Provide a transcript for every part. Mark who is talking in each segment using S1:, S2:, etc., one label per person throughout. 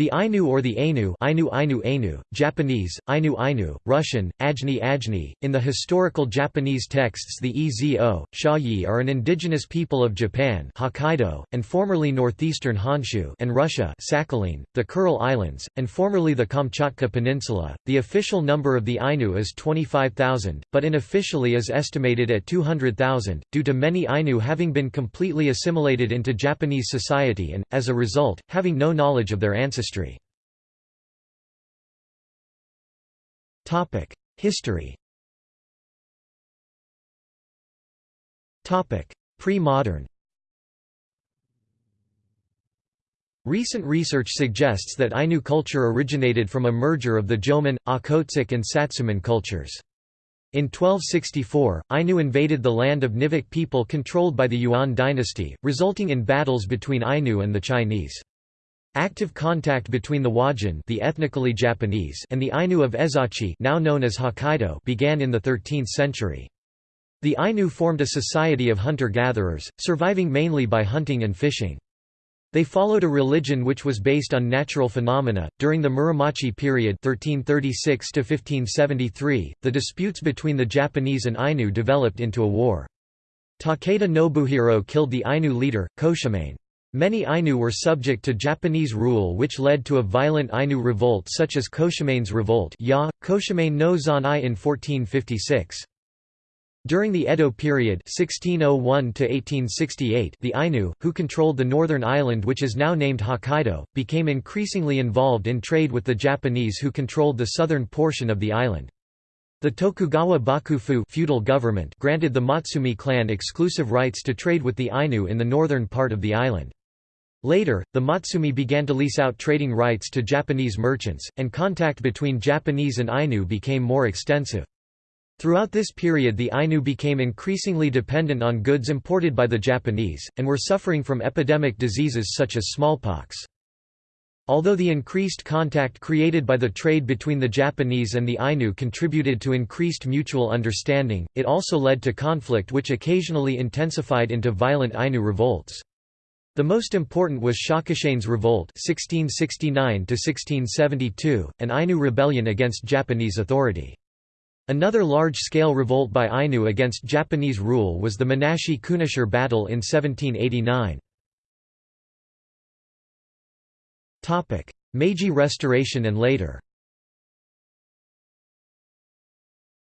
S1: The Ainu or the Ainu Ainu Ainu Ainu, Japanese, Ainu Ainu, Russian, Ajni Ajni, in the historical Japanese texts the Ezo, Shayi are an indigenous people of Japan Hokkaido, and formerly northeastern Honshu and Russia Sakhalin, the Kuril Islands, and formerly the Kamchatka Peninsula. The official number of the Ainu is 25,000, but unofficially is estimated at 200,000, due to many Ainu having been completely assimilated into Japanese society and, as a result, having no knowledge of their ancestry. History Pre-modern Recent research suggests that Ainu culture originated from a merger of the Jomon, Okhotsk and Satsumon cultures. In 1264, Ainu invaded the land of Nivkh people controlled by the Yuan dynasty, resulting in battles between Ainu and the Chinese. Active contact between the Wajin the ethnically Japanese and the Ainu of Ezochi now known as Hokkaido began in the 13th century. The Ainu formed a society of hunter-gatherers, surviving mainly by hunting and fishing. They followed a religion which was based on natural phenomena. During the Muromachi period (1336–1573), the disputes between the Japanese and Ainu developed into a war. Takeda Nobuhiro killed the Ainu leader, Koshamain. Many Ainu were subject to Japanese rule which led to a violent Ainu revolt such as Koshamain's revolt ya, no Zanai in 1456. During the Edo period 1601 the Ainu, who controlled the northern island which is now named Hokkaido, became increasingly involved in trade with the Japanese who controlled the southern portion of the island. The Tokugawa Bakufu feudal government granted the Matsumae clan exclusive rights to trade with the Ainu in the northern part of the island. Later, the Matsumae began to lease out trading rights to Japanese merchants, and contact between Japanese and Ainu became more extensive. Throughout this period the Ainu became increasingly dependent on goods imported by the Japanese, and were suffering from epidemic diseases such as smallpox. Although the increased contact created by the trade between the Japanese and the Ainu contributed to increased mutual understanding, it also led to conflict which occasionally intensified into violent Ainu revolts. The most important was Shakushain's Revolt 1669 an Ainu rebellion against Japanese authority. Another large-scale revolt by Ainu against Japanese rule was the Menashi Kunashir battle in 1789. Meiji Restoration and later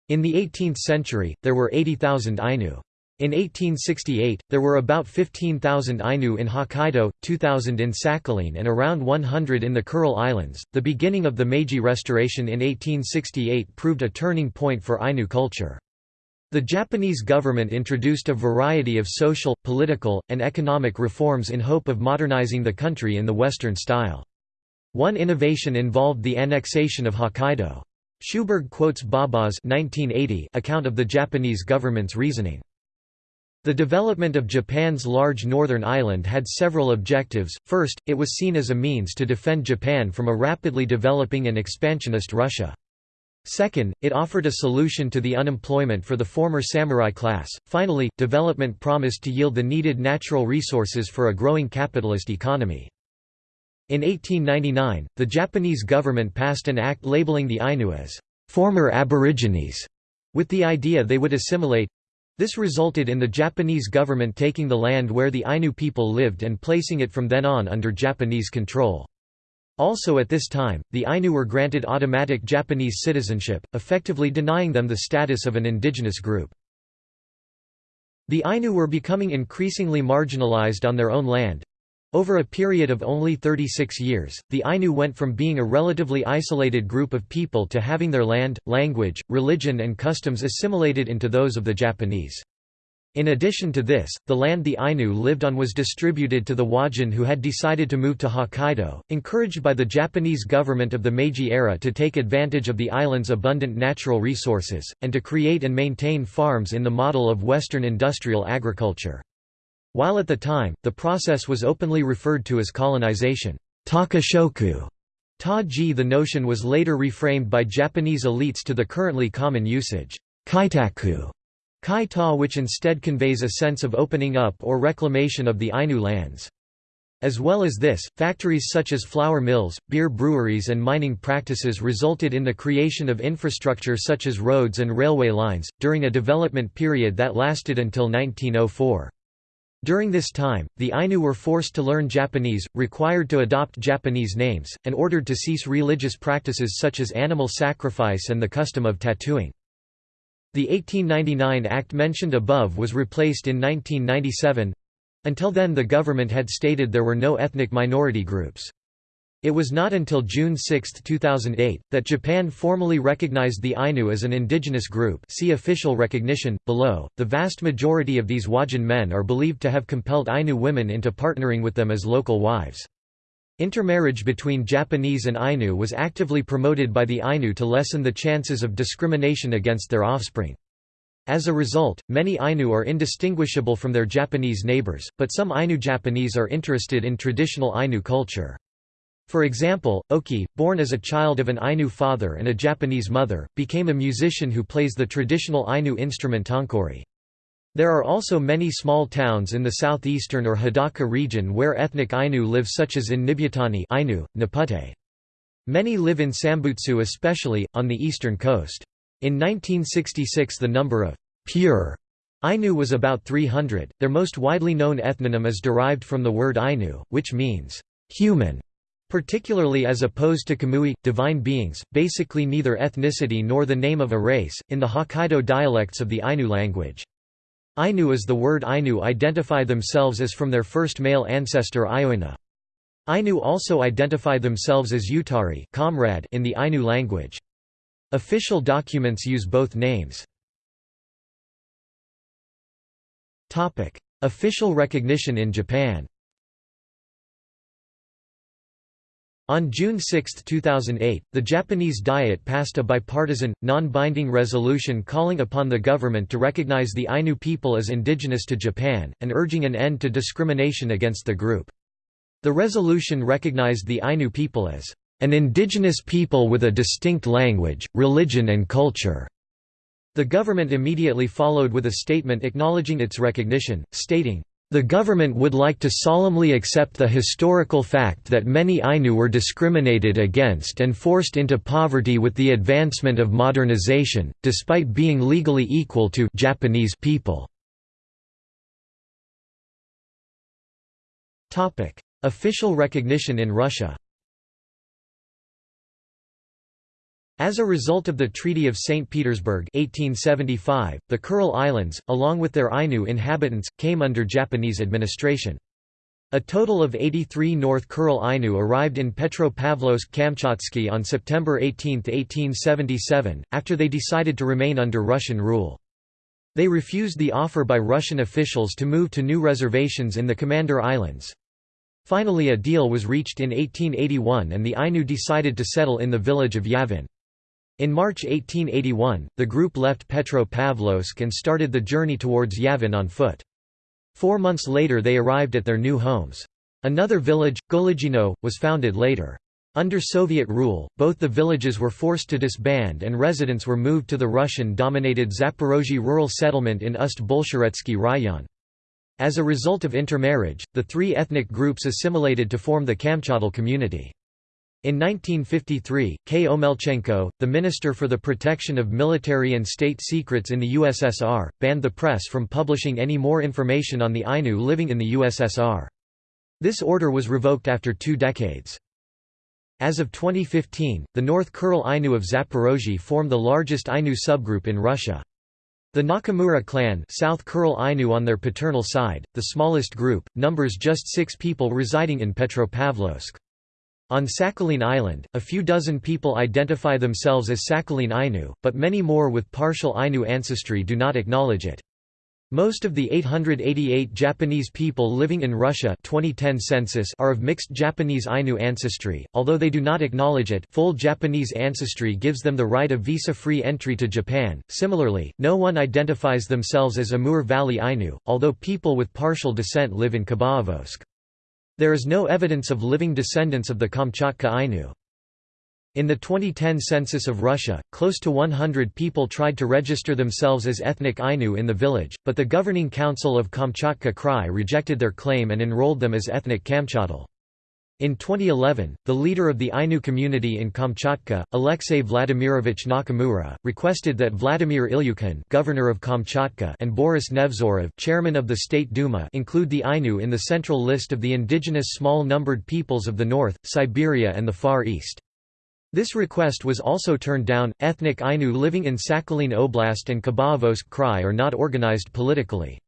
S1: In the 18th century, there were 80,000 Ainu. In 1868, there were about 15,000 Ainu in Hokkaido, 2,000 in Sakhalin, and around 100 in the Kuril Islands. The beginning of the Meiji Restoration in 1868 proved a turning point for Ainu culture. The Japanese government introduced a variety of social, political, and economic reforms in hope of modernizing the country in the Western style. One innovation involved the annexation of Hokkaido. Sjöberg quotes Baba's 1980 account of the Japanese government's reasoning. The development of Japan's large northern island had several objectives. First, it was seen as a means to defend Japan from a rapidly developing and expansionist Russia. Second, it offered a solution to the unemployment for the former samurai class. Finally, development promised to yield the needed natural resources for a growing capitalist economy. In 1899, the Japanese government passed an act labeling the Ainu as former aborigines, with the idea they would assimilate this resulted in the Japanese government taking the land where the Ainu people lived and placing it from then on under Japanese control. Also at this time, the Ainu were granted automatic Japanese citizenship, effectively denying them the status of an indigenous group. The Ainu were becoming increasingly marginalized on their own land, over a period of only 36 years, the Ainu went from being a relatively isolated group of people to having their land, language, religion and customs assimilated into those of the Japanese. In addition to this, the land the Ainu lived on was distributed to the Wajin who had decided to move to Hokkaido, encouraged by the Japanese government of the Meiji era to take advantage of the island's abundant natural resources, and to create and maintain farms in the model of Western industrial agriculture. While at the time, the process was openly referred to as colonization Takushoku. Ta-ji the notion was later reframed by Japanese elites to the currently common usage, kaitaku, kai-ta which instead conveys a sense of opening up or reclamation of the Ainu lands. As well as this, factories such as flour mills, beer breweries and mining practices resulted in the creation of infrastructure such as roads and railway lines, during a development period that lasted until 1904. During this time, the Ainu were forced to learn Japanese, required to adopt Japanese names, and ordered to cease religious practices such as animal sacrifice and the custom of tattooing. The 1899 Act mentioned above was replaced in 1997 until then the government had stated there were no ethnic minority groups. It was not until June 6, 2008, that Japan formally recognized the Ainu as an indigenous group see official recognition, below. The vast majority of these Wajin men are believed to have compelled Ainu women into partnering with them as local wives. Intermarriage between Japanese and Ainu was actively promoted by the Ainu to lessen the chances of discrimination against their offspring. As a result, many Ainu are indistinguishable from their Japanese neighbors, but some Ainu Japanese are interested in traditional Ainu culture. For example, Oki, born as a child of an Ainu father and a Japanese mother, became a musician who plays the traditional Ainu instrument tonkori. There are also many small towns in the southeastern or Hidaka region where ethnic Ainu live such as in Nibutani Ainu, Napute. Many live in Sambutsu especially, on the eastern coast. In 1966 the number of pure Ainu was about 300. Their most widely known ethnonym is derived from the word Ainu, which means human, particularly as opposed to Kamui, divine beings, basically neither ethnicity nor the name of a race, in the Hokkaido dialects of the Ainu language. Ainu is the word Ainu identify themselves as from their first male ancestor Ioina. Ainu also identify themselves as Utari comrade in the Ainu language. Official documents use both names. Official recognition in Japan On June 6, 2008, the Japanese Diet passed a bipartisan, non-binding resolution calling upon the government to recognize the Ainu people as indigenous to Japan, and urging an end to discrimination against the group. The resolution recognized the Ainu people as an indigenous people with a distinct language, religion and culture." The government immediately followed with a statement acknowledging its recognition, stating, the government would like to solemnly accept the historical fact that many Ainu were discriminated against and forced into poverty with the advancement of modernization, despite being legally equal to Japanese people. Official recognition in Russia As a result of the Treaty of St. Petersburg 1875, the Kuril Islands, along with their Ainu inhabitants, came under Japanese administration. A total of 83 North Kuril Ainu arrived in Petropavlovsk-Kamchatsky on September 18, 1877, after they decided to remain under Russian rule. They refused the offer by Russian officials to move to new reservations in the Commander Islands. Finally a deal was reached in 1881 and the Ainu decided to settle in the village of Yavin. In March 1881, the group left Petropavlovsk and started the journey towards Yavin on foot. Four months later they arrived at their new homes. Another village, Golygino, was founded later. Under Soviet rule, both the villages were forced to disband and residents were moved to the Russian-dominated Zaporozhye rural settlement in Ust-Bolsheretsky Rayon. As a result of intermarriage, the three ethnic groups assimilated to form the Kamchadal community. In 1953, K. Omelchenko, the Minister for the Protection of Military and State Secrets in the USSR, banned the press from publishing any more information on the Ainu living in the USSR. This order was revoked after two decades. As of 2015, the North Kuril Ainu of Zaporozhye form the largest Ainu subgroup in Russia. The Nakamura clan South Kuril Ainu on their paternal side, the smallest group, numbers just six people residing in Petropavlovsk. On Sakhalin Island, a few dozen people identify themselves as Sakhalin Ainu, but many more with partial Ainu ancestry do not acknowledge it. Most of the 888 Japanese people living in Russia 2010 census are of mixed Japanese Ainu ancestry, although they do not acknowledge it full Japanese ancestry gives them the right of visa-free entry to Japan. Similarly, no one identifies themselves as Amur Valley Ainu, although people with partial descent live in Khabarovsk. There is no evidence of living descendants of the Kamchatka Ainu. In the 2010 census of Russia, close to 100 people tried to register themselves as ethnic Ainu in the village, but the governing council of Kamchatka Krai rejected their claim and enrolled them as ethnic Kamchadal. In 2011, the leader of the Ainu community in Kamchatka, Alexei Vladimirovich Nakamura, requested that Vladimir Ilyukhin governor of Kamchatka and Boris Nevzorov chairman of the State Duma include the Ainu in the central list of the indigenous small-numbered peoples of the north, Siberia and the Far East. This request was also turned down. Ethnic Ainu living in Sakhalin Oblast and Khabarovsk Krai are not organized politically.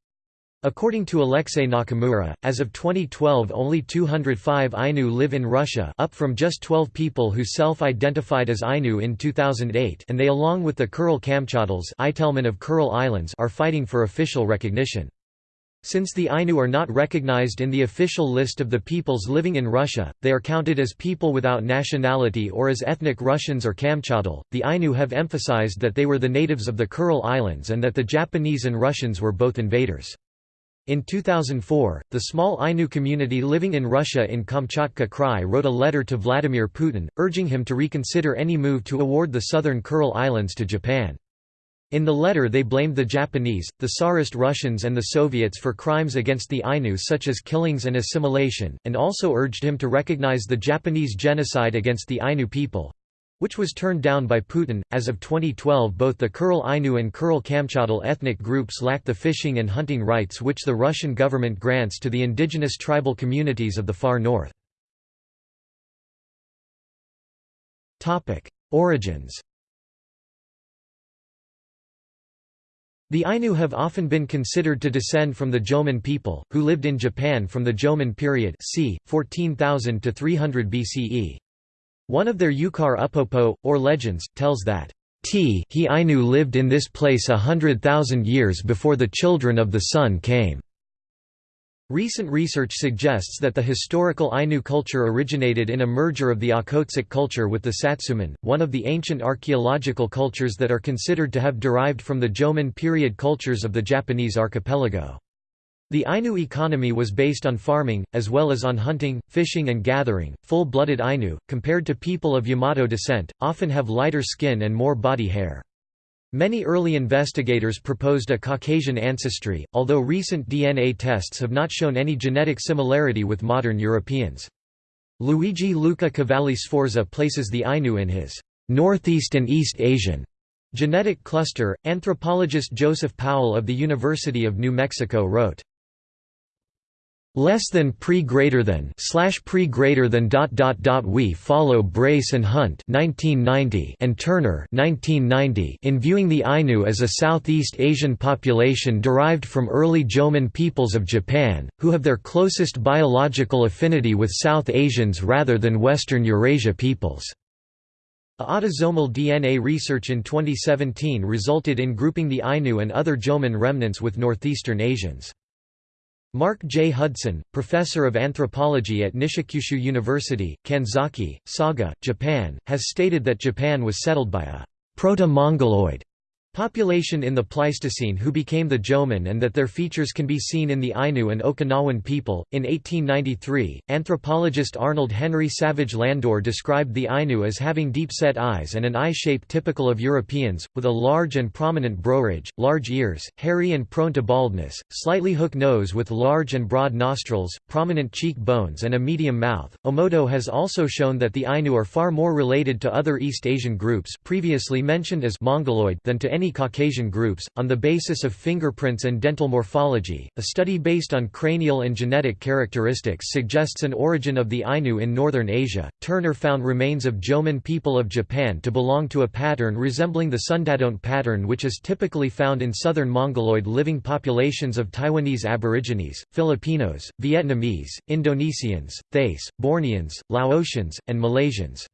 S1: According to Alexei Nakamura, as of 2012 only 205 Ainu live in Russia up from just 12 people who self-identified as Ainu in 2008 and they along with the Kuril Kamchadals of Kuril Islands are fighting for official recognition. Since the Ainu are not recognized in the official list of the peoples living in Russia, they are counted as people without nationality or as ethnic Russians or Kamchadal. The Ainu have emphasized that they were the natives of the Kuril Islands and that the Japanese and Russians were both invaders. In 2004, the small Ainu community living in Russia in Kamchatka Krai wrote a letter to Vladimir Putin, urging him to reconsider any move to award the southern Kuril Islands to Japan. In the letter they blamed the Japanese, the Tsarist Russians and the Soviets for crimes against the Ainu such as killings and assimilation, and also urged him to recognize the Japanese genocide against the Ainu people which was turned down by Putin. As of 2012, both the Kuril Ainu and Kuril Kamchadal ethnic groups lack the fishing and hunting rights which the Russian government grants to the indigenous tribal communities of the far north. Topic: Origins The Ainu have often been considered to descend from the Jomon people, who lived in Japan from the Jomon period c. 14,000 to 300 BCE. One of their Yukar Upopo, or legends, tells that, T he Ainu lived in this place a hundred thousand years before the children of the sun came. Recent research suggests that the historical Ainu culture originated in a merger of the Okhotsk culture with the Satsuma, one of the ancient archaeological cultures that are considered to have derived from the Jomon period cultures of the Japanese archipelago. The Ainu economy was based on farming, as well as on hunting, fishing and gathering. Full-blooded Ainu, compared to people of Yamato descent, often have lighter skin and more body hair. Many early investigators proposed a Caucasian ancestry, although recent DNA tests have not shown any genetic similarity with modern Europeans. Luigi Luca Cavalli Sforza places the Ainu in his Northeast and East Asian genetic cluster. Anthropologist Joseph Powell of the University of New Mexico wrote, less than pre greater than slash pre greater than dot dot dot we follow Brace and Hunt 1990 and Turner 1990 in viewing the Ainu as a Southeast Asian population derived from early Jomon peoples of Japan, who have their closest biological affinity with South Asians rather than Western Eurasia peoples. Autosomal DNA research in 2017 resulted in grouping the Ainu and other Jomon remnants with northeastern Asians. Mark J. Hudson, professor of anthropology at Nishikyushu University, Kanzaki, Saga, Japan, has stated that Japan was settled by a proto-Mongoloid Population in the Pleistocene who became the Jomon and that their features can be seen in the Ainu and Okinawan people. In 1893, anthropologist Arnold Henry Savage Landor described the Ainu as having deep-set eyes and an eye shape typical of Europeans, with a large and prominent broridge, large ears, hairy and prone to baldness, slightly hook nose with large and broad nostrils, prominent cheek bones and a medium mouth. Omoto has also shown that the Ainu are far more related to other East Asian groups previously mentioned as Mongoloid than to any many Caucasian groups, on the basis of fingerprints and dental morphology. A study based on cranial and genetic characteristics suggests an origin of the Ainu in northern Asia. Turner found remains of Jomon people of Japan to belong to a pattern resembling the Sundadont pattern, which is typically found in southern Mongoloid living populations of Taiwanese Aborigines, Filipinos, Vietnamese, Indonesians, Thais, Borneans, Laotians, and Malaysians.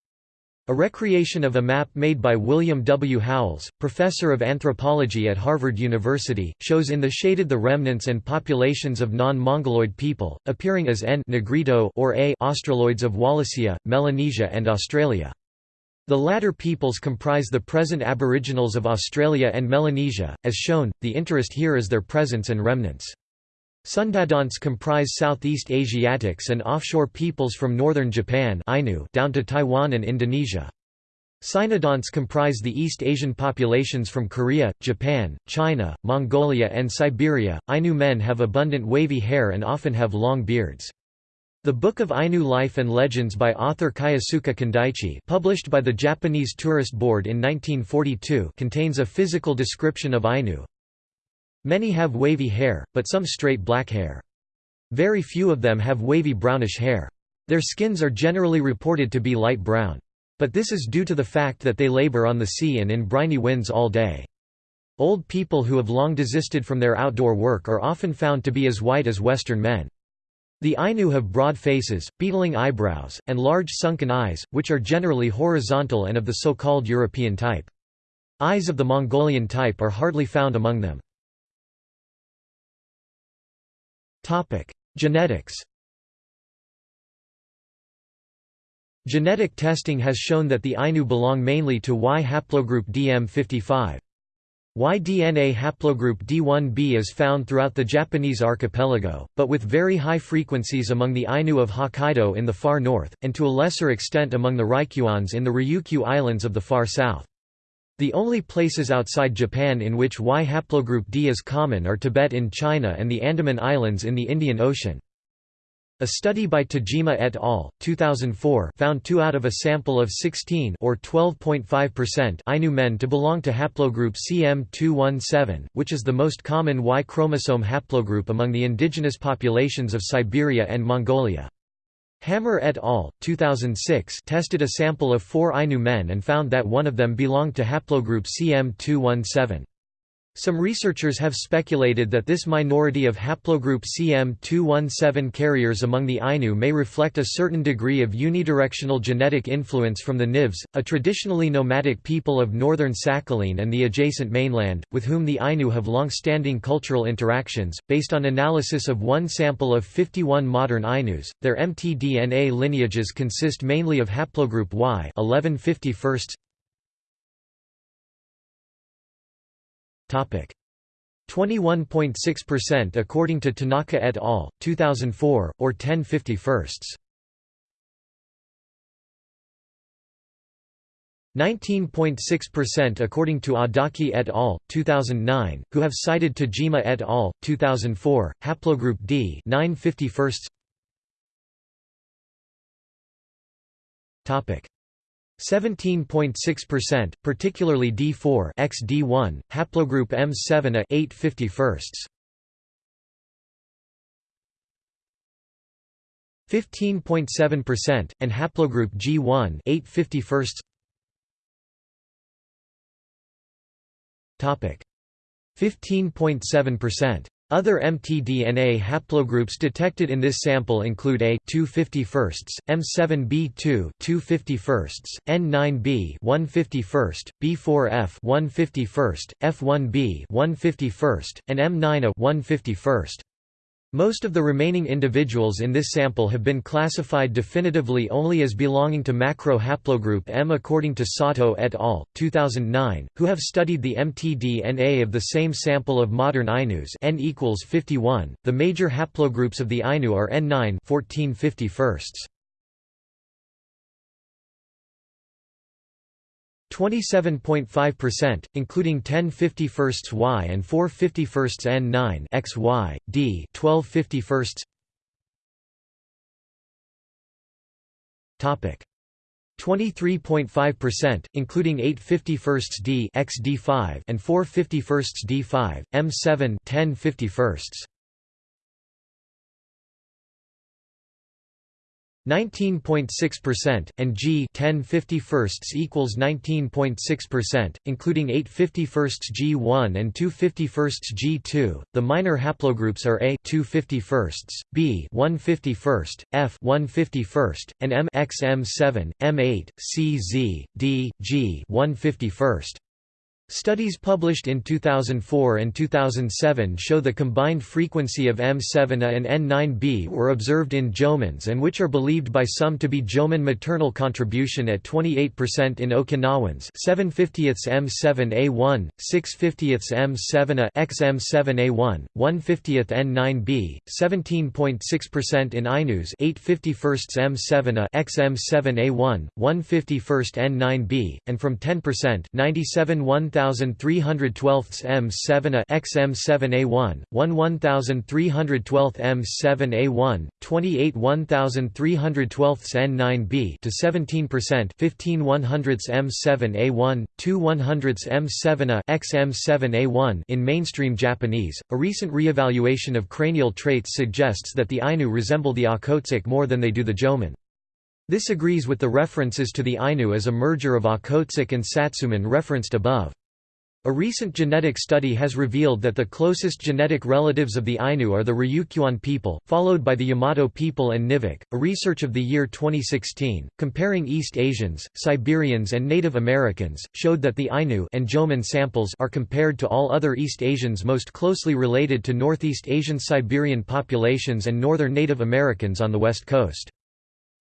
S1: A recreation of a map made by William W. Howells, professor of anthropology at Harvard University, shows in the shaded the remnants and populations of non-Mongoloid people, appearing as N Negrito or A Australoids of Wallacea, Melanesia and Australia. The latter peoples comprise the present aboriginals of Australia and Melanesia, as shown, the interest here is their presence and remnants. Sundadonts comprise Southeast Asiatics and offshore peoples from northern Japan Ainu down to Taiwan and Indonesia. Sinodonts comprise the East Asian populations from Korea, Japan, China, Mongolia and Siberia. Ainu men have abundant wavy hair and often have long beards. The Book of Ainu Life and Legends by author Kyosuke Kindaichi published by the Japanese Tourist Board in 1942 contains a physical description of Ainu. Many have wavy hair, but some straight black hair. Very few of them have wavy brownish hair. Their skins are generally reported to be light brown. But this is due to the fact that they labor on the sea and in briny winds all day. Old people who have long desisted from their outdoor work are often found to be as white as Western men. The Ainu have broad faces, beetling eyebrows, and large sunken eyes, which are generally horizontal and of the so-called European type. Eyes of the Mongolian type are hardly found among them. Genetics Genetic testing has shown that the Ainu belong mainly to Y haplogroup DM55. Y-DNA haplogroup D1b is found throughout the Japanese archipelago, but with very high frequencies among the Ainu of Hokkaido in the far north, and to a lesser extent among the Ryukyuans in the Ryukyu Islands of the far south. The only places outside Japan in which Y haplogroup D is common are Tibet in China and the Andaman Islands in the Indian Ocean. A study by Tajima et al. 2004 found 2 out of a sample of 16 or 12.5% Ainu men to belong to haplogroup CM217, which is the most common Y chromosome haplogroup among the indigenous populations of Siberia and Mongolia. Hammer et al. 2006 tested a sample of 4 Ainu men and found that one of them belonged to haplogroup CM217. Some researchers have speculated that this minority of haplogroup CM217 carriers among the Ainu may reflect a certain degree of unidirectional genetic influence from the Nivkhs, a traditionally nomadic people of northern Sakhalin and the adjacent mainland, with whom the Ainu have long-standing cultural interactions. Based on analysis of one sample of 51 modern Ainus, their mtDNA lineages consist mainly of haplogroup Y 11 21.6% according to Tanaka et al., 2004, or 10 51st. 19.6% according to Adachi et al., 2009, who have cited Tajima et al., 2004, haplogroup D 9 51st. Topic 17.6%, particularly D4 XD1, haplogroup M7 a 8 51st. 15.7%, and haplogroup G1 8 51st. Topic 15.7%. Other mtDNA haplogroups detected in this sample include A 251st, M7b2 251st, N9b 151st, B4F 151st, F1b 151st, and M9a 151st. Most of the remaining individuals in this sample have been classified definitively only as belonging to macro haplogroup M according to Sato et al. 2009, who have studied the mtDNA of the same sample of modern Ainus N equals 51. The major haplogroups of the Ainu are N9 14 51st. 27.5%, including 10 51st Y and 4 51st N9 X Y, D 12 51st. Topic 23.5%, including 8 51st D X D5 and 4 51st D5, M7 10 51st. 19.6%, and G 10 51st equals 19.6%, including 8 51st G1 and 2 51st G2. The minor haplogroups are A 2 51st, B 1 51st, F 1 51st, and M X M7, M8, C Z, D, G 1 51st. Studies published in 2004 and 2007 show the combined frequency of M7A and N9B were observed in Jomons and which are believed by some to be Jomon maternal contribution at 28% in Okinawans 7 50ths M7A1, 6 50ths M7A XM7A1, 1 50th N9B, 17.6% in Ainus 8 51st M7A XM7A1, 1 51st N9B, and from 10% 97 1 1312 M7A XM7A1, 1 1312 M7A1, 28 1312 N9B to 17% 15 100 M7A1, 2 100 M7A XM7A1 in mainstream Japanese. A recent reevaluation of cranial traits suggests that the Ainu resemble the Okhotsk more than they do the Jomon. This agrees with the references to the Ainu as a merger of Okhotsk and Satsumon referenced above. A recent genetic study has revealed that the closest genetic relatives of the Ainu are the Ryukyuan people, followed by the Yamato people and Nivkh. A research of the year 2016, comparing East Asians, Siberians, and Native Americans, showed that the Ainu and Jomon samples are compared to all other East Asians most closely related to Northeast Asian Siberian populations and Northern Native Americans on the West Coast.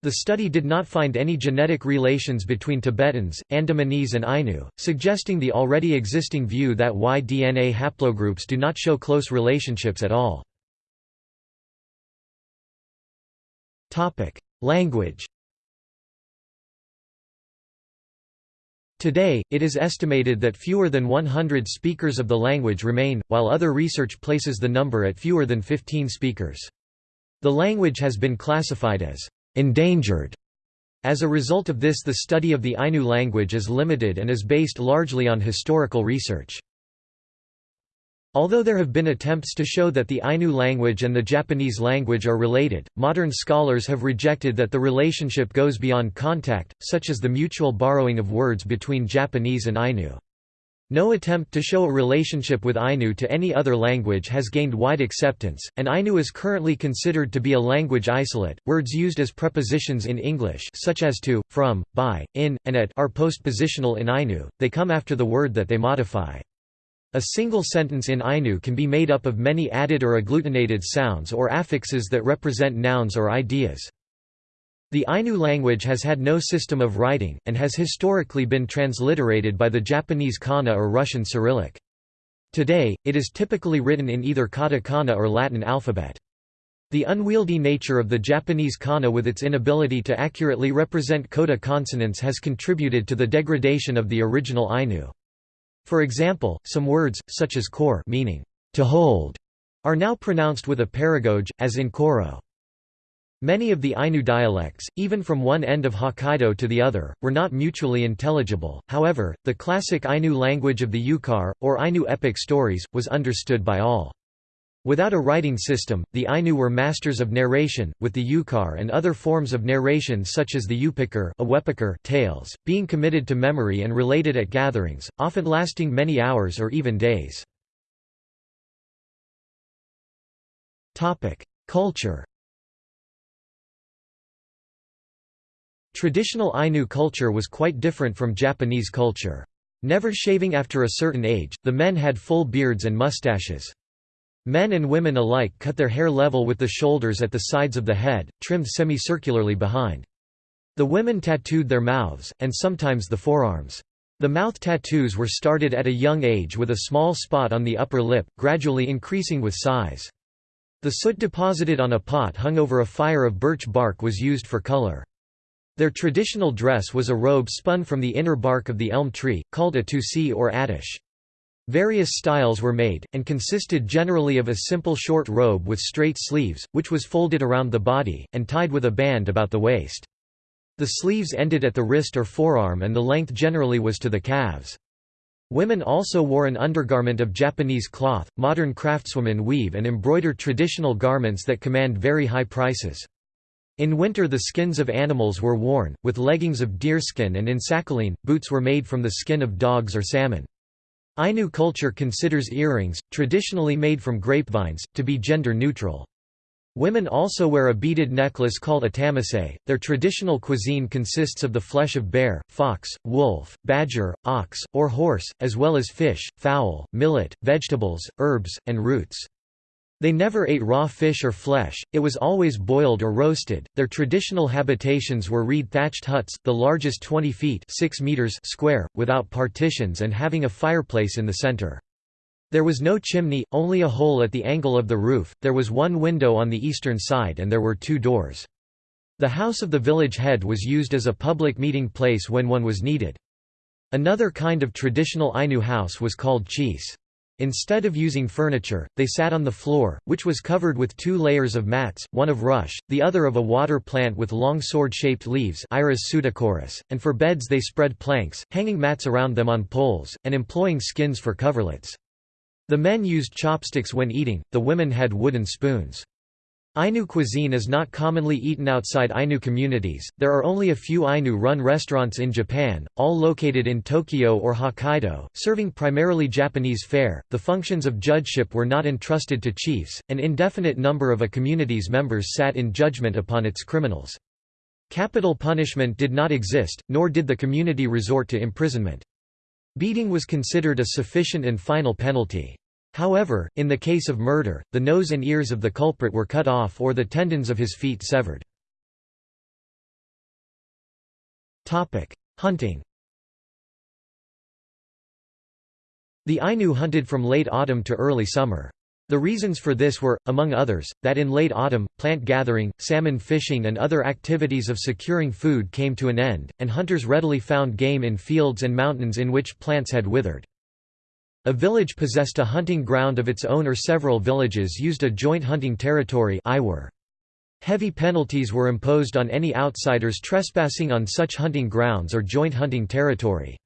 S1: The study did not find any genetic relations between Tibetans, Andamanese and Ainu, suggesting the already existing view that Y-DNA haplogroups do not show close relationships at all. Language Today, it is estimated that fewer than 100 speakers of the language remain, while other research places the number at fewer than 15 speakers. The language has been classified as endangered. As a result of this the study of the Ainu language is limited and is based largely on historical research. Although there have been attempts to show that the Ainu language and the Japanese language are related, modern scholars have rejected that the relationship goes beyond contact, such as the mutual borrowing of words between Japanese and Ainu. No attempt to show a relationship with Ainu to any other language has gained wide acceptance, and Ainu is currently considered to be a language isolate. Words used as prepositions in English, such as to, from, by, in, and at, are postpositional in Ainu, they come after the word that they modify. A single sentence in Ainu can be made up of many added or agglutinated sounds or affixes that represent nouns or ideas. The Ainu language has had no system of writing, and has historically been transliterated by the Japanese kana or Russian Cyrillic. Today, it is typically written in either katakana or Latin alphabet. The unwieldy nature of the Japanese kana with its inability to accurately represent coda consonants has contributed to the degradation of the original Ainu. For example, some words, such as kor meaning to hold, are now pronounced with a paragoge, as in koro. Many of the Ainu dialects, even from one end of Hokkaido to the other, were not mutually intelligible, however, the classic Ainu language of the Yukar, or Ainu epic stories, was understood by all. Without a writing system, the Ainu were masters of narration, with the Yukar and other forms of narration such as the Upikar tales, being committed to memory and related at gatherings, often lasting many hours or even days. Culture Traditional Ainu culture was quite different from Japanese culture. Never shaving after a certain age, the men had full beards and mustaches. Men and women alike cut their hair level with the shoulders at the sides of the head, trimmed semicircularly behind. The women tattooed their mouths, and sometimes the forearms. The mouth tattoos were started at a young age with a small spot on the upper lip, gradually increasing with size. The soot deposited on a pot hung over a fire of birch bark was used for color. Their traditional dress was a robe spun from the inner bark of the elm tree, called a tusi or attush. Various styles were made, and consisted generally of a simple short robe with straight sleeves, which was folded around the body, and tied with a band about the waist. The sleeves ended at the wrist or forearm and the length generally was to the calves. Women also wore an undergarment of Japanese cloth. Modern craftswomen weave and embroider traditional garments that command very high prices. In winter the skins of animals were worn, with leggings of deerskin and in Sakhalin, boots were made from the skin of dogs or salmon. Ainu culture considers earrings, traditionally made from grapevines, to be gender neutral. Women also wear a beaded necklace called a tamisay. Their traditional cuisine consists of the flesh of bear, fox, wolf, badger, ox, or horse, as well as fish, fowl, millet, vegetables, herbs, and roots. They never ate raw fish or flesh, it was always boiled or roasted. Their traditional habitations were reed thatched huts, the largest 20 feet 6 meters square, without partitions and having a fireplace in the center. There was no chimney, only a hole at the angle of the roof, there was one window on the eastern side and there were two doors. The house of the village head was used as a public meeting place when one was needed. Another kind of traditional Ainu house was called chise. Instead of using furniture, they sat on the floor, which was covered with two layers of mats, one of rush, the other of a water plant with long sword-shaped leaves Iris and for beds they spread planks, hanging mats around them on poles, and employing skins for coverlets. The men used chopsticks when eating, the women had wooden spoons. Ainu cuisine is not commonly eaten outside Ainu communities, there are only a few Ainu-run restaurants in Japan, all located in Tokyo or Hokkaido, serving primarily Japanese fare. The functions of judgeship were not entrusted to chiefs, an indefinite number of a community's members sat in judgment upon its criminals. Capital punishment did not exist, nor did the community resort to imprisonment. Beating was considered a sufficient and final penalty. However, in the case of murder, the nose and ears of the culprit were cut off or the tendons of his feet severed. Hunting The Ainu hunted from late autumn to early summer. The reasons for this were, among others, that in late autumn, plant gathering, salmon fishing and other activities of securing food came to an end, and hunters readily found game in fields and mountains in which plants had withered. A village possessed a hunting ground of its own or several villages used a joint hunting territory Heavy penalties were imposed on any outsiders trespassing on such hunting grounds or joint hunting territory.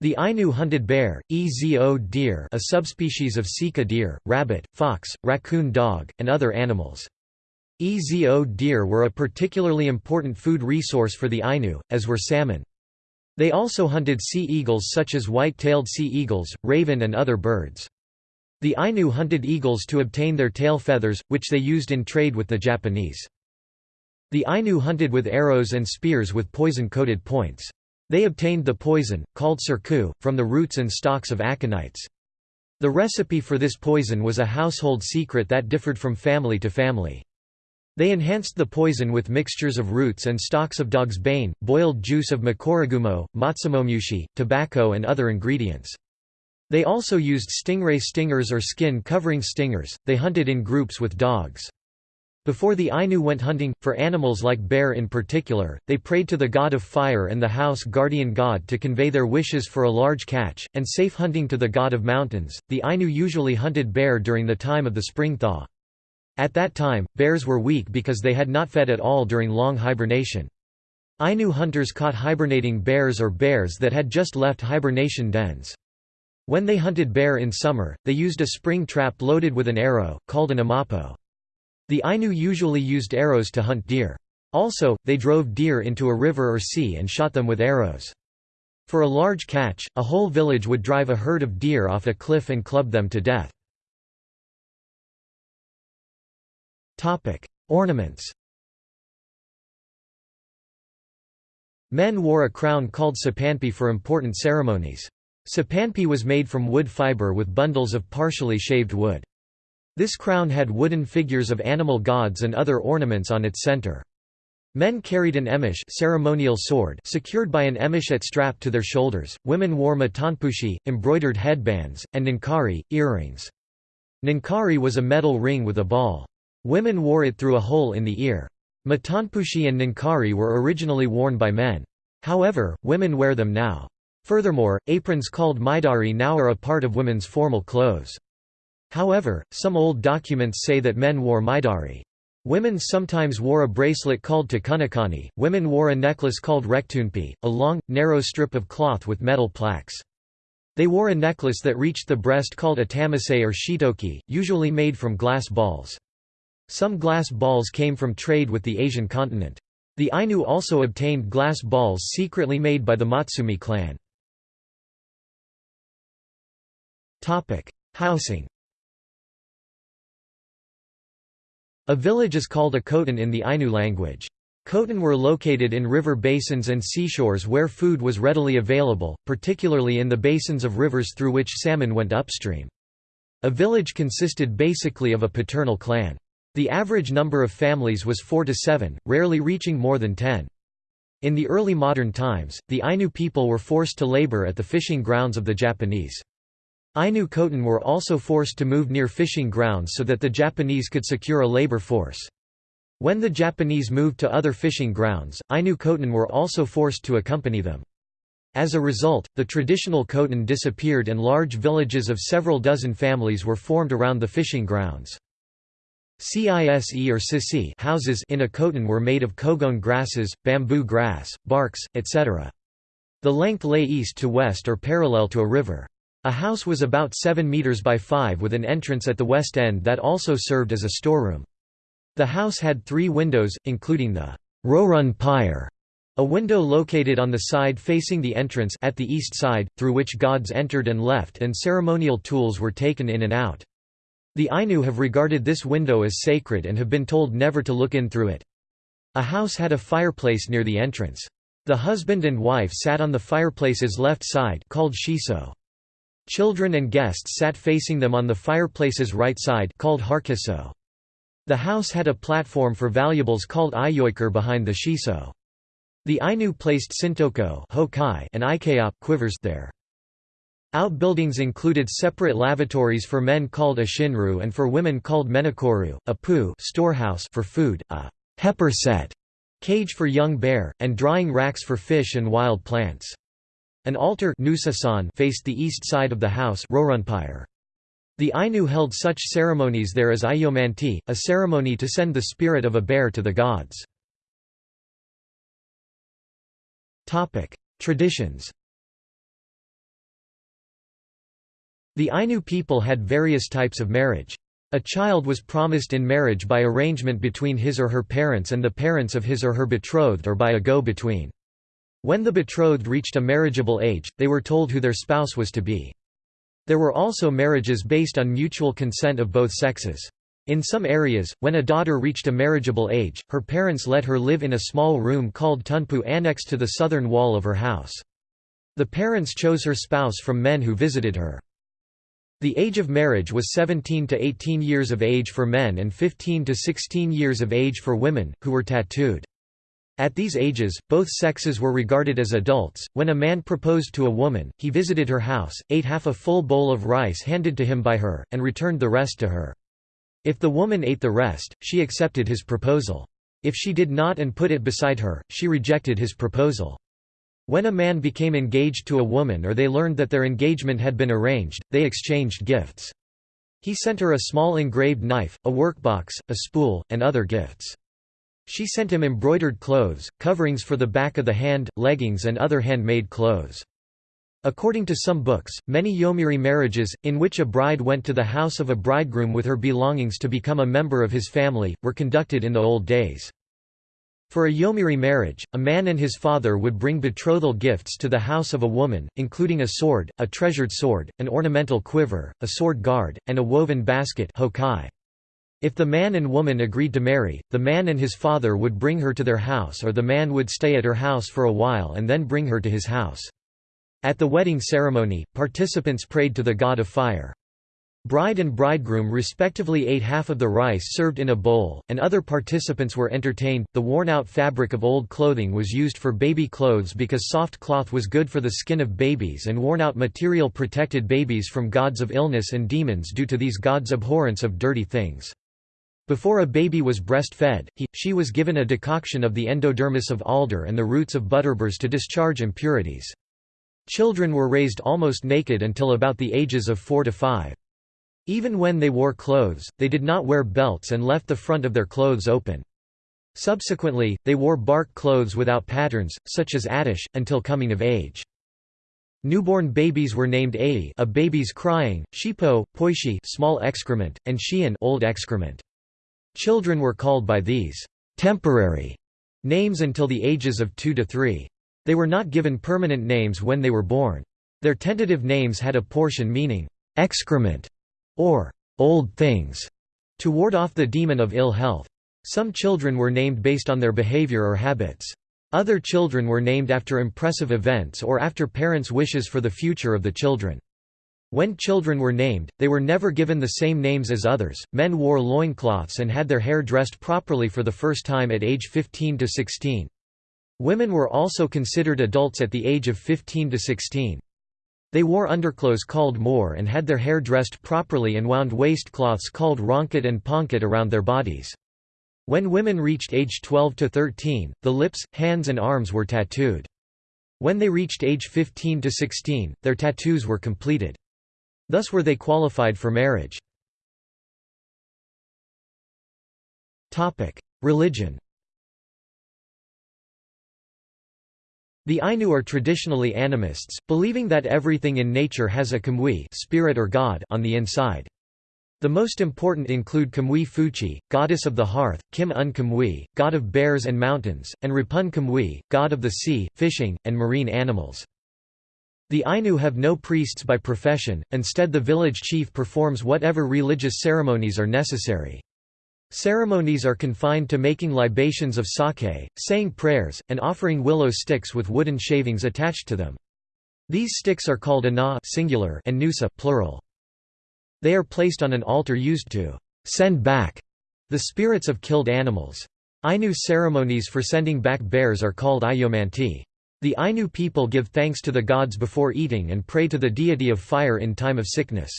S1: The Ainu hunted bear, ezo deer a subspecies of sika deer, rabbit, fox, raccoon dog, and other animals. Ezo deer were a particularly important food resource for the Ainu, as were salmon. They also hunted sea eagles such as white-tailed sea eagles, raven and other birds. The Ainu hunted eagles to obtain their tail feathers, which they used in trade with the Japanese. The Ainu hunted with arrows and spears with poison-coated points. They obtained the poison, called surku, from the roots and stalks of aconites. The recipe for this poison was a household secret that differed from family to family. They enhanced the poison with mixtures of roots and stalks of dog's bane, boiled juice of makorogumo, matsumomushi, tobacco and other ingredients. They also used stingray stingers or skin covering stingers, they hunted in groups with dogs. Before the Ainu went hunting, for animals like bear in particular, they prayed to the god of fire and the house guardian god to convey their wishes for a large catch, and safe hunting to the god of mountains. The Ainu usually hunted bear during the time of the spring thaw. At that time, bears were weak because they had not fed at all during long hibernation. Ainu hunters caught hibernating bears or bears that had just left hibernation dens. When they hunted bear in summer, they used a spring trap loaded with an arrow, called an amapo. The Ainu usually used arrows to hunt deer. Also, they drove deer into a river or sea and shot them with arrows. For a large catch, a whole village would drive a herd of deer off a cliff and club them to death. Ornaments Men wore a crown called sapanpi for important ceremonies. Sapanpi was made from wood fiber with bundles of partially shaved wood. This crown had wooden figures of animal gods and other ornaments on its center. Men carried an emush ceremonial sword secured by an emishet strap to their shoulders, women wore matanpushi, embroidered headbands, and ninkari, earrings. Ninkari was a metal ring with a ball. Women wore it through a hole in the ear. Matanpushi and ninkari were originally worn by men. However, women wear them now. Furthermore, aprons called maidari now are a part of women's formal clothes. However, some old documents say that men wore maidari. Women sometimes wore a bracelet called takunakani, women wore a necklace called rektunpi, a long, narrow strip of cloth with metal plaques. They wore a necklace that reached the breast called a tamisay or shitoki, usually made from glass balls. Some glass balls came from trade with the Asian continent. The Ainu also obtained glass balls secretly made by the Matsumae clan. Housing A village is called a kotan in the Ainu language. Kotan were located in river basins and seashores where food was readily available, particularly in the basins of rivers through which salmon went upstream. A village consisted basically of a paternal clan. The average number of families was 4 to 7, rarely reaching more than 10. In the early modern times, the Ainu people were forced to labor at the fishing grounds of the Japanese. Ainu Kotan were also forced to move near fishing grounds so that the Japanese could secure a labor force. When the Japanese moved to other fishing grounds, Ainu Kotan were also forced to accompany them. As a result, the traditional Kotan disappeared and large villages of several dozen families were formed around the fishing grounds. CISE or sisi houses in a were made of cogon grasses, bamboo grass, barks, etc. The length lay east to west or parallel to a river. A house was about 7 meters by 5 with an entrance at the west end that also served as a storeroom. The house had three windows, including the Rorun pyre, a window located on the side facing the entrance at the east side, through which gods entered and left and ceremonial tools were taken in and out. The Ainu have regarded this window as sacred and have been told never to look in through it. A house had a fireplace near the entrance. The husband and wife sat on the fireplace's left side called shiso. Children and guests sat facing them on the fireplace's right side called harkiso. The house had a platform for valuables called iyoiker behind the shiso. The Ainu placed sintoko and ikeop quivers there. Outbuildings included separate lavatories for men called a shinru and for women called menakoru, a pu storehouse for food, a heiper set cage for young bear, and drying racks for fish and wild plants. An altar faced the east side of the house The Ainu held such ceremonies there as Ayomanti, a ceremony to send the spirit of a bear to the gods. Traditions The Ainu people had various types of marriage. A child was promised in marriage by arrangement between his or her parents and the parents of his or her betrothed or by a go-between. When the betrothed reached a marriageable age, they were told who their spouse was to be. There were also marriages based on mutual consent of both sexes. In some areas, when a daughter reached a marriageable age, her parents let her live in a small room called tunpu annexed to the southern wall of her house. The parents chose her spouse from men who visited her. The age of marriage was 17 to 18 years of age for men and 15 to 16 years of age for women, who were tattooed. At these ages, both sexes were regarded as adults. When a man proposed to a woman, he visited her house, ate half a full bowl of rice handed to him by her, and returned the rest to her. If the woman ate the rest, she accepted his proposal. If she did not and put it beside her, she rejected his proposal. When a man became engaged to a woman or they learned that their engagement had been arranged, they exchanged gifts. He sent her a small engraved knife, a workbox, a spool, and other gifts. She sent him embroidered clothes, coverings for the back of the hand, leggings and other handmade clothes. According to some books, many yomeiri marriages, in which a bride went to the house of a bridegroom with her belongings to become a member of his family, were conducted in the old days. For a yomeiri marriage, a man and his father would bring betrothal gifts to the house of a woman, including a sword, a treasured sword, an ornamental quiver, a sword guard, and a woven basket hokai. If the man and woman agreed to marry, the man and his father would bring her to their house or the man would stay at her house for a while and then bring her to his house. At the wedding ceremony, participants prayed to the god of fire. Bride and bridegroom respectively ate half of the rice served in a bowl, and other participants were entertained. The worn out fabric of old clothing was used for baby clothes because soft cloth was good for the skin of babies, and worn out material protected babies from gods of illness and demons due to these gods' abhorrence of dirty things. Before a baby was breastfed, he, she was given a decoction of the endodermis of alder and the roots of butterburs to discharge impurities. Children were raised almost naked until about the ages of 4 to 5. Even when they wore clothes, they did not wear belts and left the front of their clothes open. Subsequently, they wore bark clothes without patterns, such as attush, until coming of age. Newborn babies were named ai a baby's crying, shipo, poishi small excrement, and shian old excrement. Children were called by these temporary names until the ages of 2 to 3. They were not given permanent names when they were born. Their tentative names had a portion meaning excrement or old things. to ward off the demon of ill health. Some children were named based on their behavior or habits. Other children were named after impressive events or after parents' wishes for the future of the children. When children were named, they were never given the same names as others. Men wore loincloths and had their hair dressed properly for the first time at age 15 to 16. Women were also considered adults at the age of 15 to 16. They wore underclothes called moor and had their hair dressed properly and wound waistcloths called ronket and ponket around their bodies. When women reached age 12 to 13, the lips, hands and arms were tattooed. When they reached age 15 to 16, their tattoos were completed. Thus were they qualified for marriage. Religion The Ainu are traditionally animists, believing that everything in nature has a kamui spirit or god on the inside. The most important include Kamui Fuchi, goddess of the hearth, Kim Un Kamui, god of bears and mountains, and Rapun Kamui, god of the sea, fishing, and marine animals. The Ainu have no priests by profession, instead the village chief performs whatever religious ceremonies are necessary. Ceremonies are confined to making libations of sake, saying prayers, and offering willow sticks with wooden shavings attached to them. These sticks are called ana singular and nusa plural. They are placed on an altar used to send back the spirits of killed animals. Ainu ceremonies for sending back bears are called Ayomanti. The Ainu people give thanks to the gods before eating and pray to the deity of fire in time of sickness.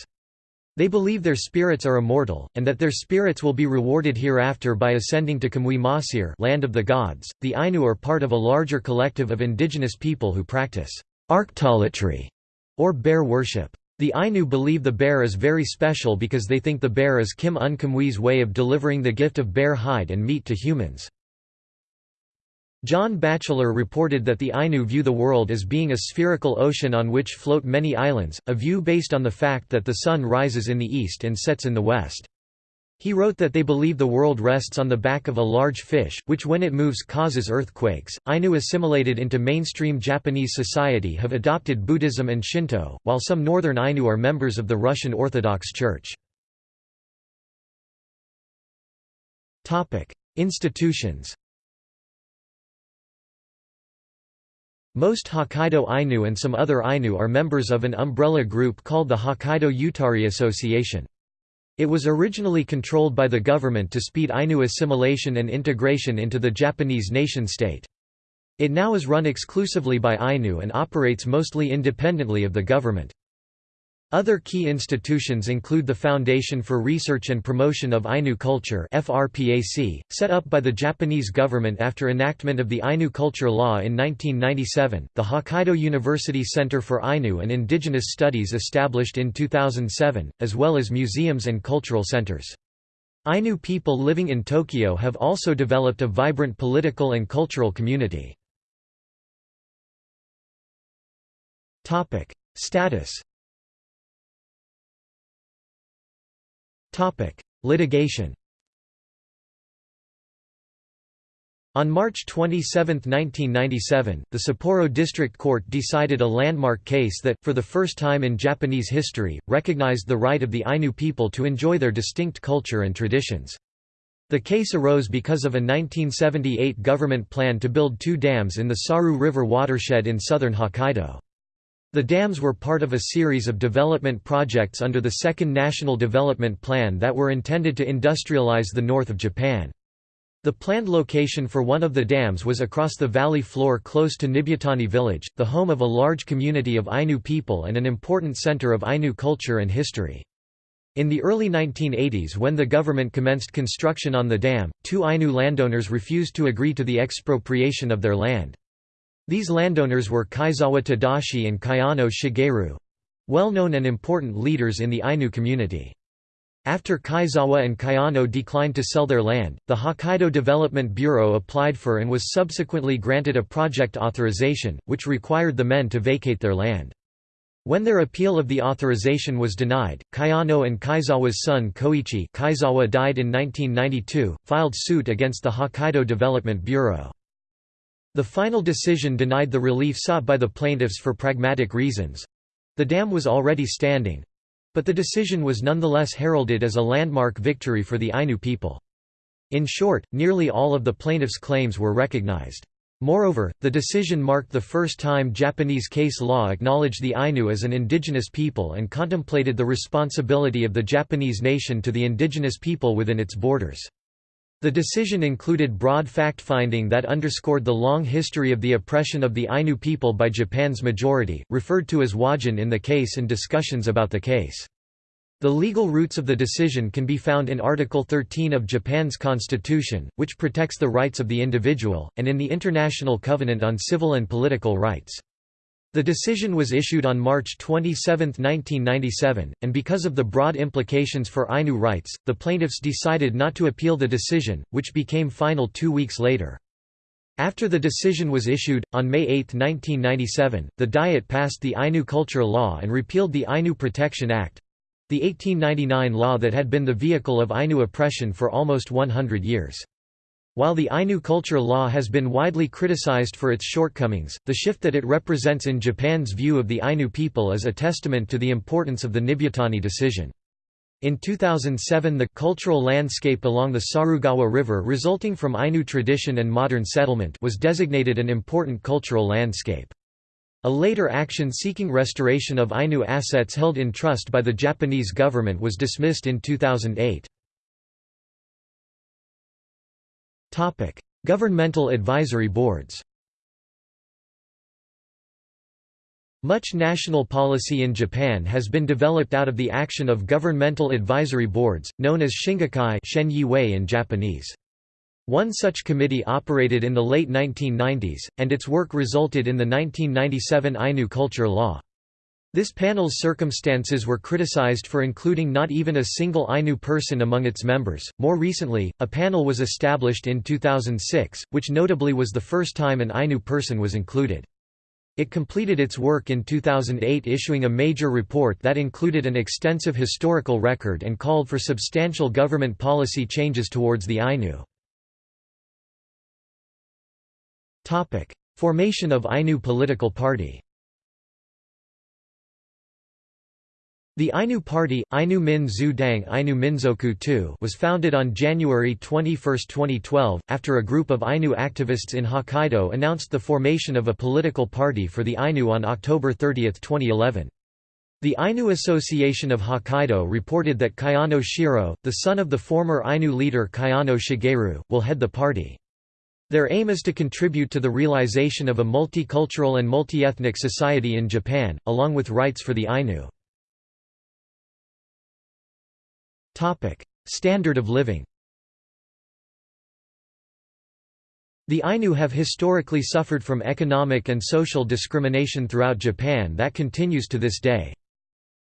S1: They believe their spirits are immortal, and that their spirits will be rewarded hereafter by ascending to Kamui Masir land of the gods. The Ainu are part of a larger collective of indigenous people who practice arctolatry, or bear worship. The Ainu believe the bear is very special because they think the bear is Kim Un Kamui's way of delivering the gift of bear hide and meat to humans. John Batchelor reported that the Ainu view the world as being a spherical ocean on which float many islands, a view based on the fact that the sun rises in the east and sets in the west. He wrote that they believe the world rests on the back of a large fish, which when it moves causes earthquakes. Ainu assimilated into mainstream Japanese society have adopted Buddhism and Shinto, while some northern Ainu are members of the Russian Orthodox Church. Institutions Most Hokkaido Ainu and some other Ainu are members of an umbrella group called the Hokkaido Utari Association. It was originally controlled by the government to speed Ainu assimilation and integration into the Japanese nation-state. It now is run exclusively by Ainu and operates mostly independently of the government. Other key institutions include the Foundation for Research and Promotion of Ainu Culture FRPAC, set up by the Japanese government after enactment of the Ainu Culture Law in 1997, the Hokkaido University Center for Ainu and Indigenous Studies established in 2007, as well as museums and cultural centers. Ainu people living in Tokyo have also developed a vibrant political and cultural community. Status Litigation On March 27, 1997, the Sapporo District Court decided a landmark case that, for the first time in Japanese history, recognized the right of the Ainu people to enjoy their distinct culture and traditions. The case arose because of a 1978 government plan to build two dams in the Saru River watershed in southern Hokkaido. The dams were part of a series of development projects under the Second National Development Plan that were intended to industrialize the north of Japan. The planned location for one of the dams was across the valley floor close to Nibutani village, the home of a large community of Ainu people and an important center of Ainu culture and history. In the early 1980s when the government commenced construction on the dam, two Ainu landowners refused to agree to the expropriation of their land. These landowners were Kaizawa Tadashi and Kayano Shigeru—well-known and important leaders in the Ainu community. After Kaizawa and Kayano declined to sell their land, the Hokkaido Development Bureau applied for and was subsequently granted a project authorization, which required the men to vacate their land. When their appeal of the authorization was denied, Kayano and Kaizawa's son Koichi Kaizawa died in 1992, filed suit against the Hokkaido Development Bureau. The final decision denied the relief sought by the plaintiffs for pragmatic reasons. The dam was already standing. But the decision was nonetheless heralded as a landmark victory for the Ainu people. In short, nearly all of the plaintiffs' claims were recognized. Moreover, the decision marked the first time Japanese case law acknowledged the Ainu as an indigenous people and contemplated the responsibility of the Japanese nation to the indigenous people within its borders. The decision included broad fact-finding that underscored the long history of the oppression of the Ainu people by Japan's majority, referred to as Wajin in the case and discussions about the case. The legal roots of the decision can be found in Article 13 of Japan's constitution, which protects the rights of the individual, and in the International Covenant on Civil and Political Rights. The decision was issued on March 27, 1997, and because of the broad implications for Ainu rights, the plaintiffs decided not to appeal the decision, which became final two weeks later. After the decision was issued, on May 8, 1997, the Diet passed the Ainu Culture Law and repealed the Ainu Protection Act—the 1899 law that had been the vehicle of Ainu oppression for almost 100 years. While the Ainu culture law has been widely criticized for its shortcomings, the shift that it represents in Japan's view of the Ainu people is a testament to the importance of the Nibutani decision. In 2007 the cultural landscape along the Sarugawa River resulting from Ainu tradition and modern settlement was designated an important cultural landscape. A later action seeking restoration of Ainu assets held in trust by the Japanese government was dismissed in 2008. Governmental advisory boards Much national policy in Japan has been developed out of the action of governmental advisory boards, known as shingikai in Japanese. One such committee operated in the late 1990s, and its work resulted in the 1997 Ainu culture law. This panel's circumstances were criticized for including not even a single Ainu person among its members. More recently, a panel was established in 2006, which notably was the first time an Ainu person was included. It completed its work in 2008 issuing a major report that included an extensive historical record and called for substantial government policy changes towards the Ainu. Formation of Ainu political party The Ainu Party, Ainu Min Dang Ainu Minzoku II was founded on January 21, 2012, after a group of Ainu activists in Hokkaido announced the formation of a political party for the Ainu on October 30, 2011. The Ainu Association of Hokkaido reported that Kayano Shiro, the son of the former Ainu leader Kayano Shigeru, will head the party. Their aim is to contribute to the realization of a multicultural and multi-ethnic society in Japan, along with rights for the Ainu. Standard of living The Ainu have historically suffered from economic and social discrimination throughout Japan that continues to this day.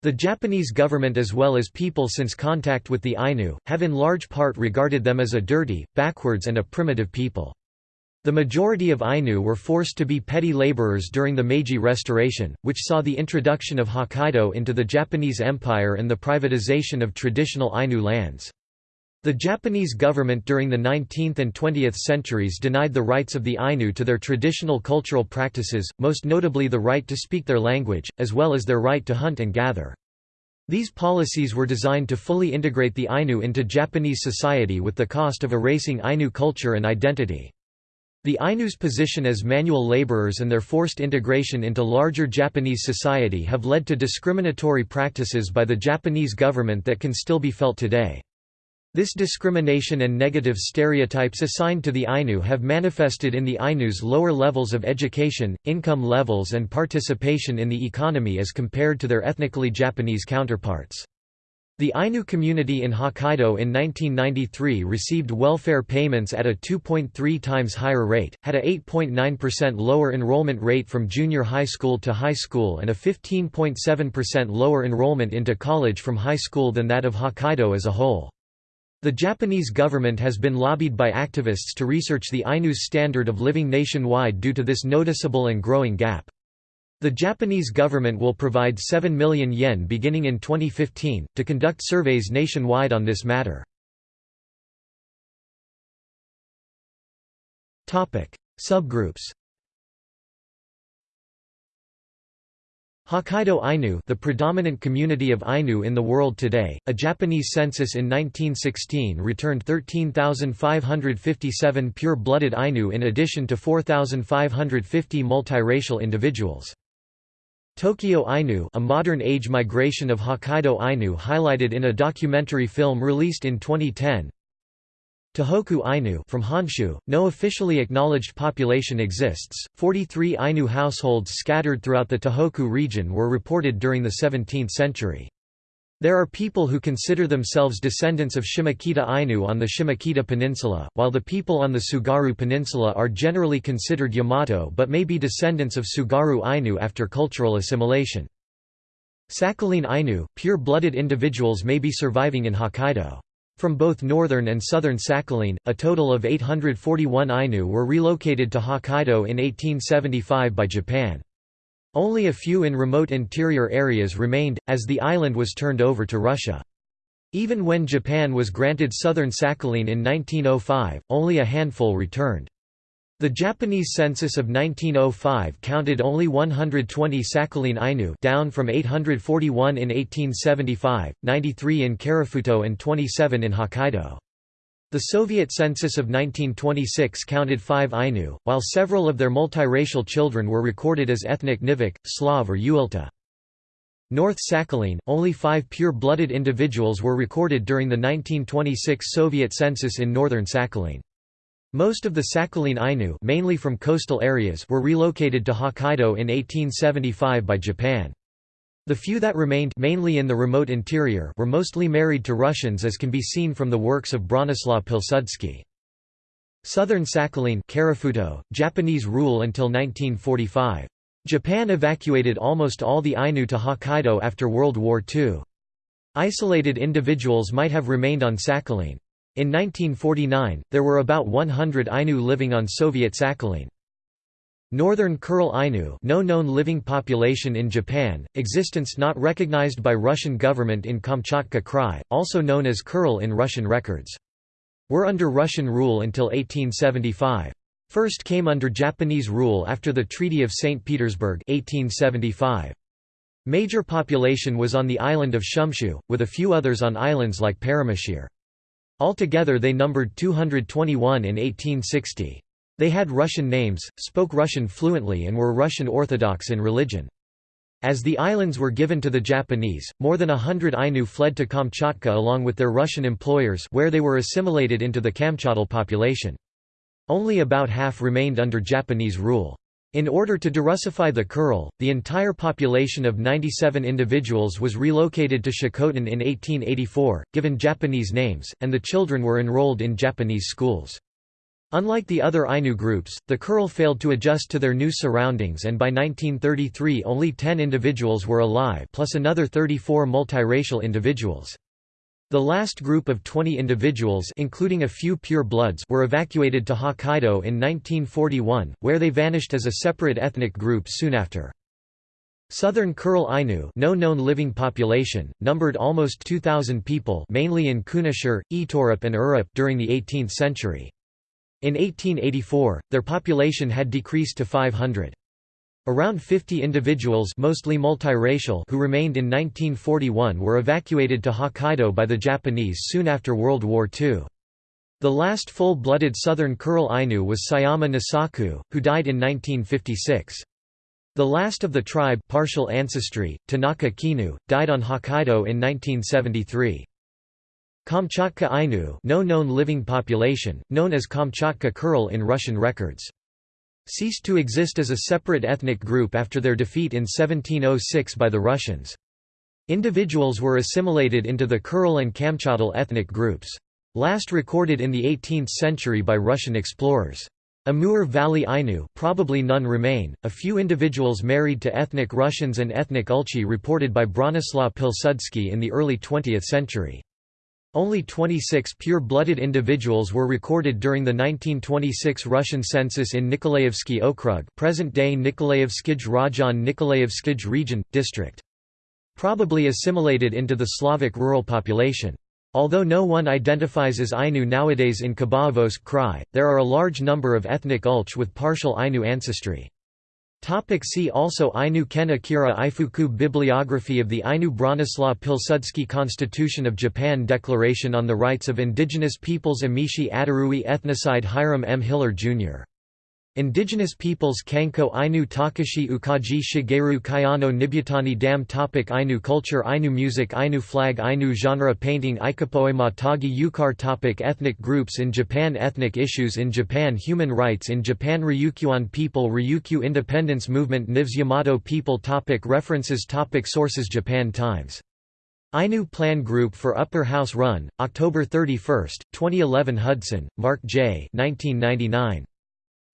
S1: The Japanese government as well as people since contact with the Ainu, have in large part regarded them as a dirty, backwards and a primitive people. The majority of Ainu were forced to be petty laborers during the Meiji Restoration, which saw the introduction of Hokkaido into the Japanese Empire and the privatization of traditional Ainu lands. The Japanese government during the 19th and 20th centuries denied the rights of the Ainu to their traditional cultural practices, most notably the right to speak their language, as well as their right to hunt and gather. These policies were designed to fully integrate the Ainu into Japanese society with the cost of erasing Ainu culture and identity. The Ainu's position as manual laborers and their forced integration into larger Japanese society have led to discriminatory practices by the Japanese government that can still be felt today. This discrimination and negative stereotypes assigned to the Ainu have manifested in the Ainu's lower levels of education, income levels and participation in the economy as compared to their ethnically Japanese counterparts. The Ainu community in Hokkaido in 1993 received welfare payments at a 2.3 times higher rate, had a 8.9% lower enrollment rate from junior high school to high school and a 15.7% lower enrollment into college from high school than that of Hokkaido as a whole. The Japanese government has been lobbied by activists to research the Ainu's standard of living nationwide due to this noticeable and growing gap. The Japanese government will provide 7 million yen beginning in 2015, to conduct surveys nationwide on this matter. Subgroups Hokkaido Ainu the predominant community of Ainu in the world today, a Japanese census in 1916 returned 13,557 pure-blooded Ainu in addition to 4,550 multiracial individuals. Tokyo Ainu a modern-age migration of Hokkaido Ainu highlighted in a documentary film released in 2010 Tohoku Ainu from Honshu, no officially acknowledged population exists. 43 Ainu households scattered throughout the Tohoku region were reported during the 17th century. There are people who consider themselves descendants of Shimokita Ainu on the Shimokita Peninsula, while the people on the Tsugaru Peninsula are generally considered Yamato but may be descendants of Tsugaru Ainu after cultural assimilation. Sakhalin Ainu pure-blooded individuals may be surviving in Hokkaido. From both northern and southern Sakhalin, a total of 841 Ainu were relocated to Hokkaido in 1875 by Japan. Only a few in remote interior areas remained, as the island was turned over to Russia. Even when Japan was granted southern Sakhalin in 1905, only a handful returned. The Japanese census of 1905 counted only 120 Sakhalin Ainu down from 841 in 1875, 93 in Karafuto and 27 in Hokkaido. The Soviet census of 1926 counted 5 Ainu, while several of their multiracial children were recorded as ethnic Nivkh, Slav or Uilta. North Sakhalin, only five pure-blooded individuals were recorded during the 1926 Soviet census in northern Sakhalin. Most of the Sakhalin Ainu mainly from coastal areas were relocated to Hokkaido in 1875 by Japan. The few that remained mainly in the remote interior were mostly married to Russians as can be seen from the works of Bronislaw Pilsudski. Southern Sakhalin Karafuto, Japanese rule until 1945. Japan evacuated almost all the Ainu to Hokkaido after World War II. Isolated individuals might have remained on Sakhalin. In 1949, there were about 100 Ainu living on Soviet Sakhalin. Northern Kuril Ainu no known living population in Japan, existence not recognized by Russian government in Kamchatka Krai, also known as Kuril in Russian records. Were under Russian rule until 1875. First came under Japanese rule after the Treaty of St. Petersburg 1875. Major population was on the island of Shumshu, with a few others on islands like Paramushir. Altogether they numbered 221 in 1860. They had Russian names, spoke Russian fluently and were Russian Orthodox in religion. As the islands were given to the Japanese, more than a hundred Ainu fled to Kamchatka along with their Russian employers where they were assimilated into the Kamchadal population. Only about half remained under Japanese rule. In order to derussify the Kuril, the entire population of 97 individuals was relocated to Shikotan in 1884, given Japanese names, and the children were enrolled in Japanese schools. Unlike the other Ainu groups, the Kuril failed to adjust to their new surroundings and by 1933 only 10 individuals were alive plus another 34 multiracial individuals. The last group of 20 individuals including a few pure bloods were evacuated to Hokkaido in 1941, where they vanished as a separate ethnic group soon after. Southern Kuril Ainu no known living population, numbered almost 2,000 people mainly in Kunashir, Iturup and Urup during the 18th century. In 1884, their population had decreased to 500. Around 50 individuals mostly multiracial who remained in 1941 were evacuated to Hokkaido by the Japanese soon after World War II. The last full-blooded southern Kuril Ainu was Sayama Nisaku, who died in 1956. The last of the tribe partial ancestry, Tanaka Kinu, died on Hokkaido in 1973. Kamchatka Ainu no known living population, known as Kamchatka Kuril in Russian records ceased to exist as a separate ethnic group after their defeat in 1706 by the Russians. Individuals were assimilated into the Kuril and Kamchadal ethnic groups. Last recorded in the 18th century by Russian explorers. Amur Valley Ainu probably none remain, a few individuals married to ethnic Russians and ethnic Ulchi reported by Bronislaw Pilsudski in the early 20th century. Only 26 pure-blooded individuals were recorded during the 1926 Russian census in Nikolaevsky Okrug present-day Nikolaevskij Rajon Nikolaevskij region, district. Probably assimilated into the Slavic rural population. Although no one identifies as Ainu nowadays in Khabarovsk Krai, there are a large number of ethnic Ulch with partial Ainu ancestry. Topic see also Ainu Ken Akira Ifuku Bibliography of the Ainu Bronislaw Pilsudski Constitution of Japan Declaration on the Rights of Indigenous Peoples Emishi Aterui Ethnocide Hiram M. Hiller, Jr. Indigenous peoples Kanko Ainu Takashi Ukaji Shigeru Kayano Nibutani Dam Topic Ainu culture Ainu music Ainu flag Ainu genre painting Ikapoema Tagi Yukar Topic Ethnic groups in Japan Ethnic issues in Japan Human rights in Japan Ryukyuan people Ryukyu independence movement Nivkhs Yamato people topic References topic Sources Japan Times Ainu Plan Group for Upper House Run, October 31, 2011 Hudson, Mark J. 1999.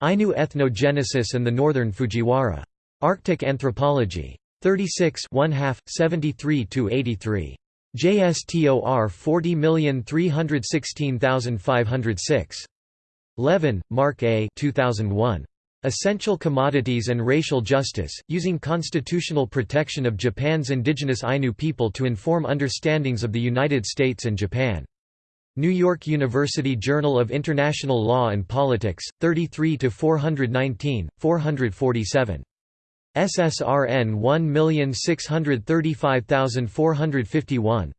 S1: Ainu ethnogenesis and the Northern Fujiwara. Arctic Anthropology. 36 73–83. JSTOR 40316506. Levin, Mark A. 2001. Essential Commodities and Racial Justice, Using Constitutional Protection of Japan's Indigenous Ainu People to Inform Understandings of the United States and Japan. New York University Journal of International Law and Politics, 33 419, 447. SSRN 1635451.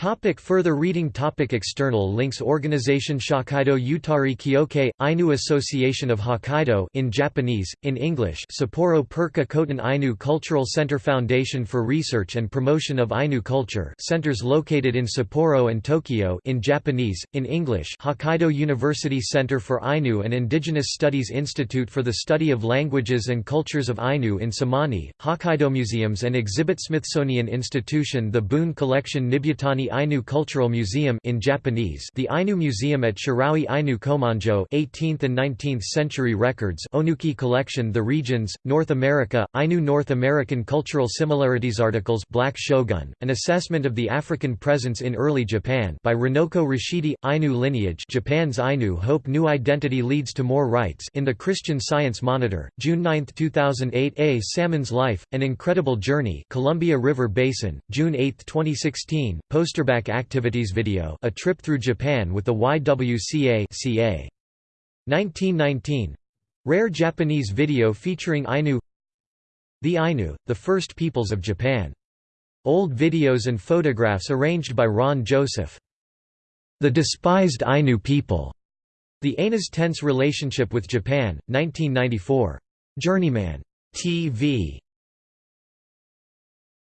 S1: Topic further reading topic External links Organization Shokaido Utari Kyokai, Ainu Association of Hokkaido in Japanese, in English Sapporo Pirka Kotan Ainu Cultural Center Foundation for Research and Promotion of Ainu Culture centers located in Sapporo and Tokyo in Japanese, in English Hokkaido University Center for Ainu and Indigenous Studies Institute for the Study of Languages and Cultures of Ainu in Samani, Hokkaido Museums and Exhibit Smithsonian Institution The Boone Collection Nibutani Ainu Cultural Museum in Japanese the Ainu Museum at Shiraoi Ainu Komonjo 18th and 19th century records Onuki Collection The Regions, North America, Ainu North American Cultural Similarities Articles Black Shogun, An Assessment of the African Presence in Early Japan by Runoko Rashidi, Ainu Lineage Japan's Ainu Hope New Identity Leads to More Rights in the Christian Science Monitor, June 9, 2008 A Salmon's Life, An Incredible Journey Columbia River Basin, June 8, 2016, poster Westerback Activities Video A Trip Through Japan with the YWCA CA. 1919 Rare Japanese video featuring Ainu The Ainu, the first peoples of Japan. Old videos and photographs arranged by Ron Joseph. The Despised Ainu People. The Aina's Tense Relationship with Japan, 1994. Journeyman. TV.